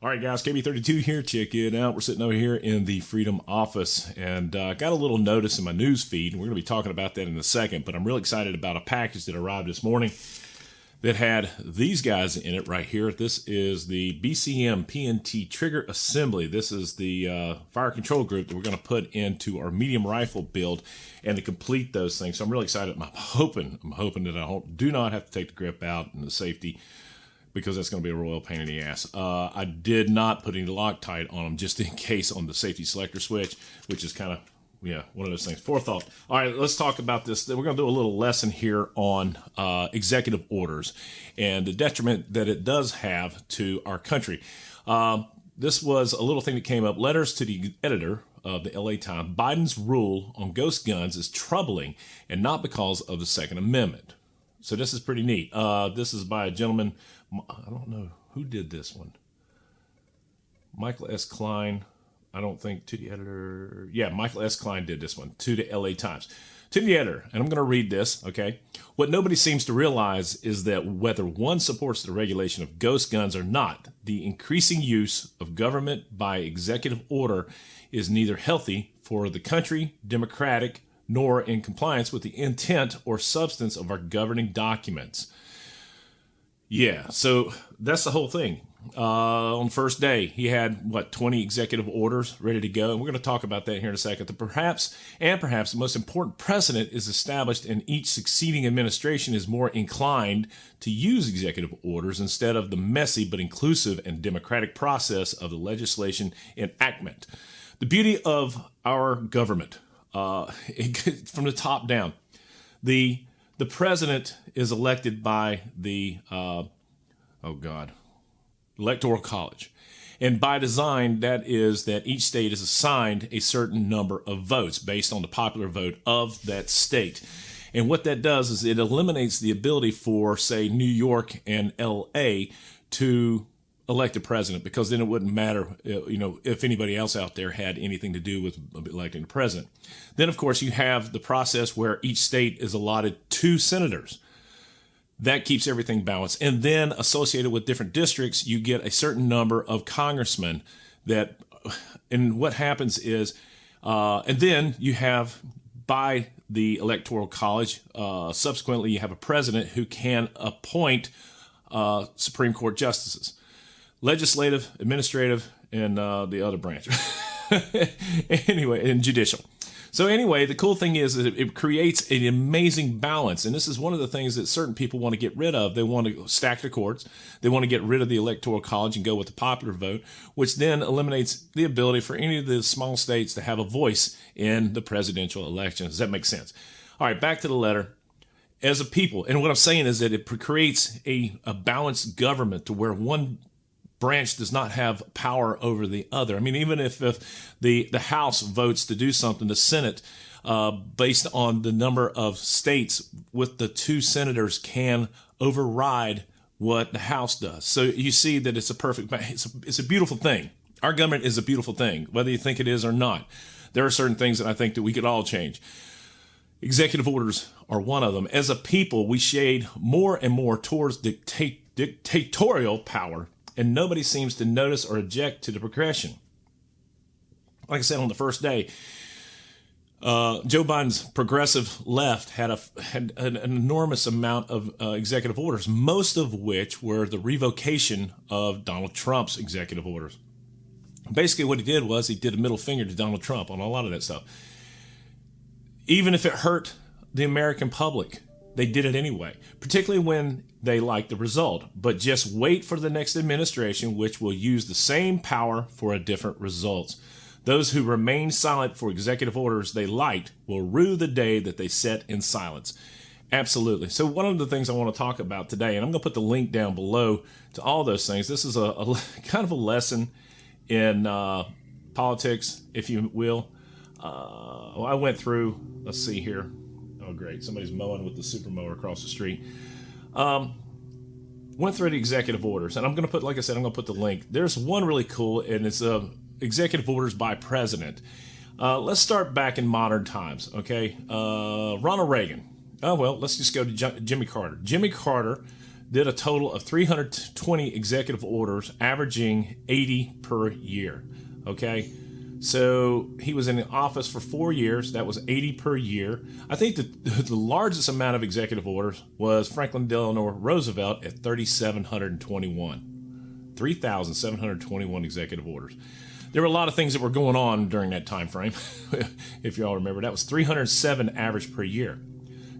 All right, guys, KB32 here. Check it out. We're sitting over here in the Freedom office and uh, got a little notice in my news feed. We're going to be talking about that in a second, but I'm really excited about a package that arrived this morning that had these guys in it right here. This is the BCM PNT trigger assembly. This is the uh, fire control group that we're going to put into our medium rifle build and to complete those things. So I'm really excited. I'm hoping, I'm hoping that I do not have to take the grip out and the safety because that's going to be a royal pain in the ass. Uh, I did not put any Loctite on them just in case on the safety selector switch, which is kind of, yeah, one of those things. Forethought. All right, let's talk about this. We're going to do a little lesson here on uh, executive orders and the detriment that it does have to our country. Um, this was a little thing that came up. Letters to the editor of the LA Times. Biden's rule on ghost guns is troubling and not because of the Second Amendment. So this is pretty neat. Uh, this is by a gentleman I don't know who did this one. Michael S. Klein. I don't think to the editor. Yeah, Michael S. Klein did this one to the LA Times. To the editor, and I'm going to read this, okay? What nobody seems to realize is that whether one supports the regulation of ghost guns or not, the increasing use of government by executive order is neither healthy for the country, democratic, nor in compliance with the intent or substance of our governing documents. Yeah, so that's the whole thing. Uh, on first day, he had what 20 executive orders ready to go, and we're going to talk about that here in a second. The perhaps and perhaps the most important precedent is established, and each succeeding administration is more inclined to use executive orders instead of the messy but inclusive and democratic process of the legislation enactment. The beauty of our government, uh, from the top down, the the president is elected by the, uh, oh God, Electoral College. And by design, that is that each state is assigned a certain number of votes based on the popular vote of that state. And what that does is it eliminates the ability for, say, New York and LA to elect a president because then it wouldn't matter, uh, you know, if anybody else out there had anything to do with electing the president. Then, of course, you have the process where each state is allotted two senators. That keeps everything balanced. And then, associated with different districts, you get a certain number of congressmen that, and what happens is, uh, and then you have by the Electoral College, uh, subsequently, you have a president who can appoint uh, Supreme Court justices legislative, administrative, and uh, the other branch. anyway, and judicial. So anyway, the cool thing is it creates an amazing balance, and this is one of the things that certain people want to get rid of. They want to stack the courts. They want to get rid of the electoral college and go with the popular vote, which then eliminates the ability for any of the small states to have a voice in the presidential election. Does that make sense? All right, back to the letter. As a people, and what I'm saying is that it creates a, a balanced government to where one branch does not have power over the other. I mean, even if, if the, the House votes to do something, the Senate, uh, based on the number of states with the two senators, can override what the House does. So you see that it's a perfect, it's a, it's a beautiful thing. Our government is a beautiful thing, whether you think it is or not. There are certain things that I think that we could all change. Executive orders are one of them. As a people, we shade more and more towards dictate, dictatorial power and nobody seems to notice or object to the progression. Like I said on the first day, uh, Joe Biden's progressive left had a had an, enormous amount of uh, executive orders, most of which were the revocation of Donald Trump's executive orders. Basically, what he did was he did a middle finger to Donald Trump on a lot of that stuff. Even if it hurt the American public, they did it anyway, particularly when they like the result. But just wait for the next administration, which will use the same power for a different results. Those who remain silent for executive orders they liked will rue the day that they set in silence. Absolutely. So one of the things I want to talk about today, and I'm going to put the link down below to all those things. This is a, a kind of a lesson in uh, politics, if you will. Uh, well, I went through. Let's see here. Oh, great. Somebody's mowing with the super mower across the street. Um, went through the executive orders, and I'm going to put, like I said, I'm going to put the link. There's one really cool, and it's uh, executive orders by president. Uh, let's start back in modern times, okay? Uh, Ronald Reagan. Oh, well, let's just go to J- Jimmy Carter. Jimmy Carter did a total of 320 executive orders, averaging 80 per year. Okay. So he was in office for four years. That was 80 per year. I think the, the largest amount of executive orders was Franklin Delano Roosevelt at 3,721. 3,721 executive orders. There were a lot of things that were going on during that time frame. if you all remember, that was 307 average per year.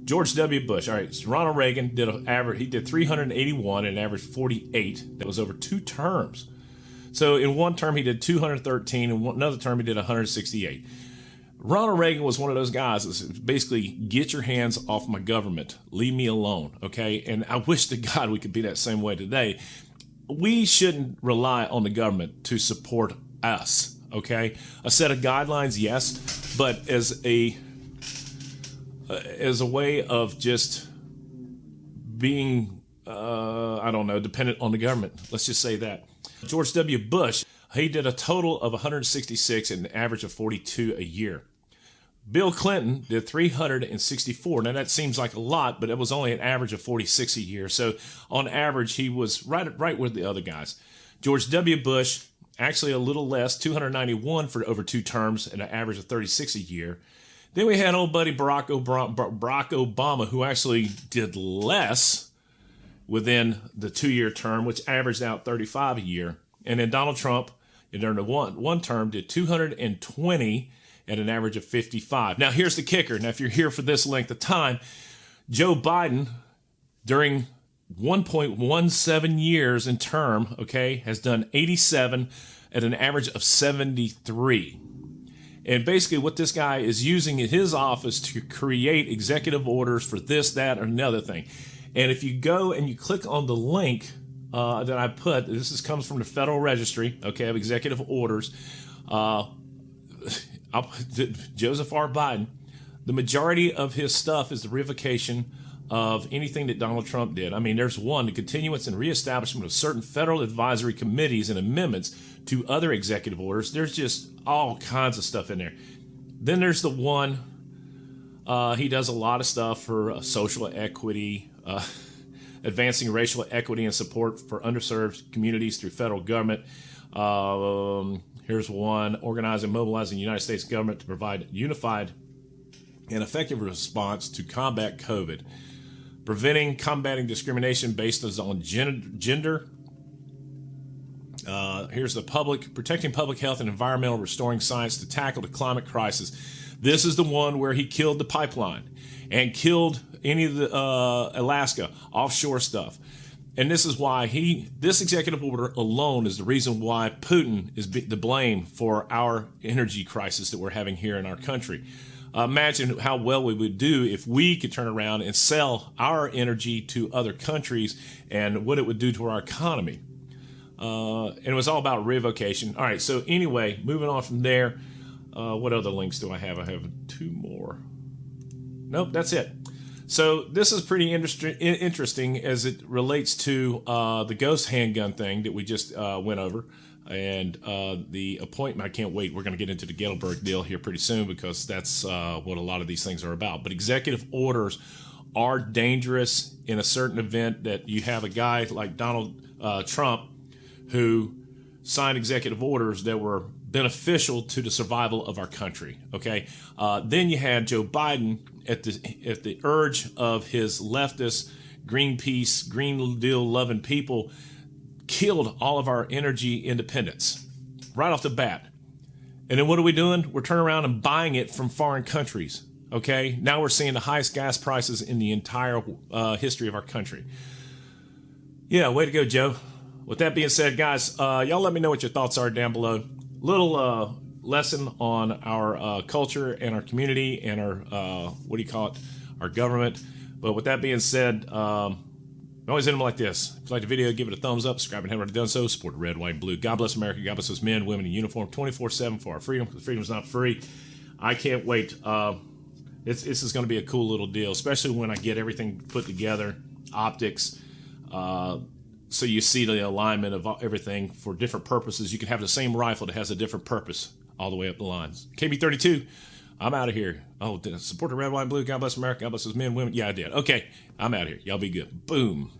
George W. Bush. All right, so Ronald Reagan did an average. He did 381 and averaged 48. That was over two terms. So in one term he did 213, and another term he did 168. Ronald Reagan was one of those guys that basically get your hands off my government, leave me alone, okay? And I wish to God we could be that same way today. We shouldn't rely on the government to support us, okay? A set of guidelines, yes, but as a uh, as a way of just being, uh, I don't know, dependent on the government. Let's just say that. George W. Bush, he did a total of 166 and an average of 42 a year. Bill Clinton did 364. Now that seems like a lot, but it was only an average of 46 a year. So on average, he was right right with the other guys. George W. Bush, actually a little less, 291 for over two terms and an average of 36 a year. Then we had old buddy Barack Obama, who actually did less within the two year term, which averaged out 35 a year. And then Donald Trump, during the one, one term, did 220 at an average of 55. Now, here's the kicker. Now, if you're here for this length of time, Joe Biden, during 1.17 years in term, okay, has done 87 at an average of 73. And basically, what this guy is using in his office to create executive orders for this, that, or another thing. And if you go and you click on the link uh, that I put, this is, comes from the Federal Registry, okay, of executive orders. Uh, Joseph R. Biden, the majority of his stuff is the revocation of anything that Donald Trump did. I mean, there's one, the continuance and reestablishment of certain federal advisory committees and amendments to other executive orders. There's just all kinds of stuff in there. Then there's the one, uh, he does a lot of stuff for uh, social equity, uh, advancing racial equity and support for underserved communities through federal government. Um, here's one organizing, mobilizing the United States government to provide unified and effective response to combat COVID, preventing, combating discrimination based on gender. Here's the public protecting public health and environmental, restoring science to tackle the climate crisis. This is the one where he killed the pipeline and killed any of the uh, Alaska offshore stuff. And this is why he, this executive order alone is the reason why Putin is the blame for our energy crisis that we're having here in our country. Uh, imagine how well we would do if we could turn around and sell our energy to other countries and what it would do to our economy. Uh, and it was all about revocation. All right, so anyway, moving on from there, uh, what other links do I have? I have two more. Nope, that's it. So this is pretty interesting as it relates to uh, the ghost handgun thing that we just uh, went over, and uh, the appointment. I can't wait. We're going to get into the Gatlinburg deal here pretty soon because that's uh, what a lot of these things are about. But executive orders are dangerous in a certain event that you have a guy like Donald Trump who signed executive orders that were beneficial to the survival of our country. Okay, uh, then you had Joe Biden at the at the urge of his leftist Greenpeace, Green Deal loving people, killed all of our energy independence right off the bat. And then what are we doing? We're turning around and buying it from foreign countries. Okay, now we're seeing the highest gas prices in the entire uh, history of our country. Yeah, way to go, Joe. With that being said, guys, uh, y'all let me know what your thoughts are down below little uh, lesson on our uh, culture and our community and our uh, what do you call it, our government. But with that being said, um, I always end them like this. If you like the video, give it a thumbs up. Subscribe and haven't already done so. Support red, white, and blue. God bless America. God bless those men, women in uniform, 24/7 for our freedom. Because freedom is not free. I can't wait. Uh, this is going to be a cool little deal, especially when I get everything put together, optics. Uh, so you see the alignment of everything for different purposes. You can have the same rifle that has a different purpose all the way up the lines. KB32, I'm out of here. Oh, support the red, white, and blue? God bless America. God bless those men, women. Yeah, I did. Okay, I'm out of here. Y'all be good. Boom.